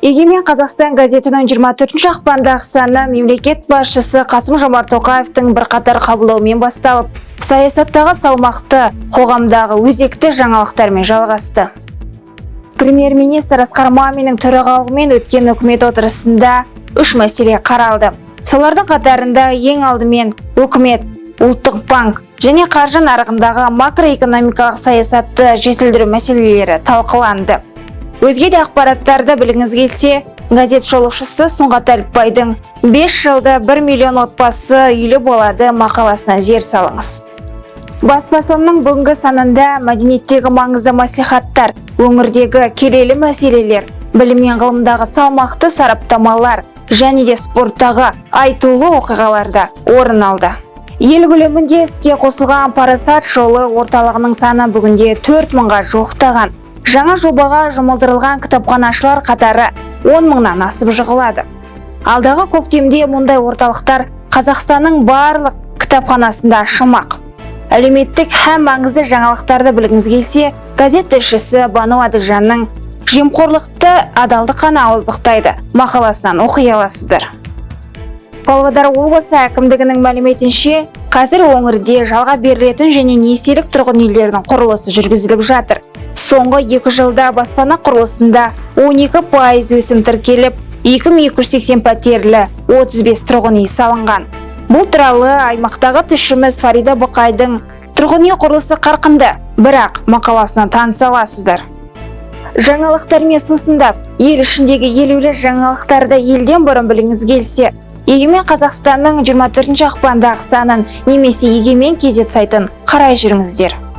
егемен қазақстан газетінің 24 ақпандағы саны мемлекет басшысы қасым жомарт тоқаевтың бірқатар қабылдауымен басталып саясаттағы салмақты қоғамдағы өзекті жаңалықтармен жалғасты. Премьер-министр асқар маминнің төрағалығымен өткен үкімет отырысында үш мәселе қаралды. Солардың қатарында ең алдымен үкімет ұлттық банк және қаржы нарығындағы макроэкономикалық саясатты жетілдіру мәселелері талқыланды. Өзге де ақпараттарды білгіңіз келсе газет жолаушысы сұңғат әліпбайдың 5 жылда 1 миллион отбасы үйлі болады мақаласына зер салыңыз. Бас басылымның бүгінгі санында мәдениеттегі маңызды маслихаттар өңірдегі келелі мәселелер білім мен ғылымдағы салмақты сараптамалар және де спорттағы айтулы оқиғаларда орын алды. Ел көлемінде іске қосылған парасат жолы орталығының саны бүгінде төрт мыңға жуықтаған. Жаңа жобаға жұмылдырылған кітапханашылар қатары 10 мыңнан асып жығылады. Алдағы көктемде мұндай орталықтар қазақстанның барлық кітапханасында ашылмақ әлеуметтік һәм маңызды жаңалықтарды білгіңіз келсе газет тілшісі бану әділжанның жемқорлықты адалдық қана ауыздықтайды мақаласынан оқи аласыздар. Павлодар облысы әкімдігінің мәліметінше қазір өңірде жалға берілетін және несиелік тұрғын үйлердің құрылысы жүргізіліп жатыр. Соңғы екі жылда баспана құрылысында 12 пайыз өсім тіркеліп 2280 пәтерлі 35 тұрғын үй салынған. Бұл туралы аймақтағы тілшіміз фарида бұқайдың тұрғын үй құрылысы қарқынды бірақ мақаласынан таныса аласыздар жаңалықтармен сусындап ел ішіндегі елеулі жаңалықтарды елден бұрын біліңіз келсе егемен қазақстанның 24 ақпандағы санын немесе егемен кезет сайтын қарай жүріңіздер.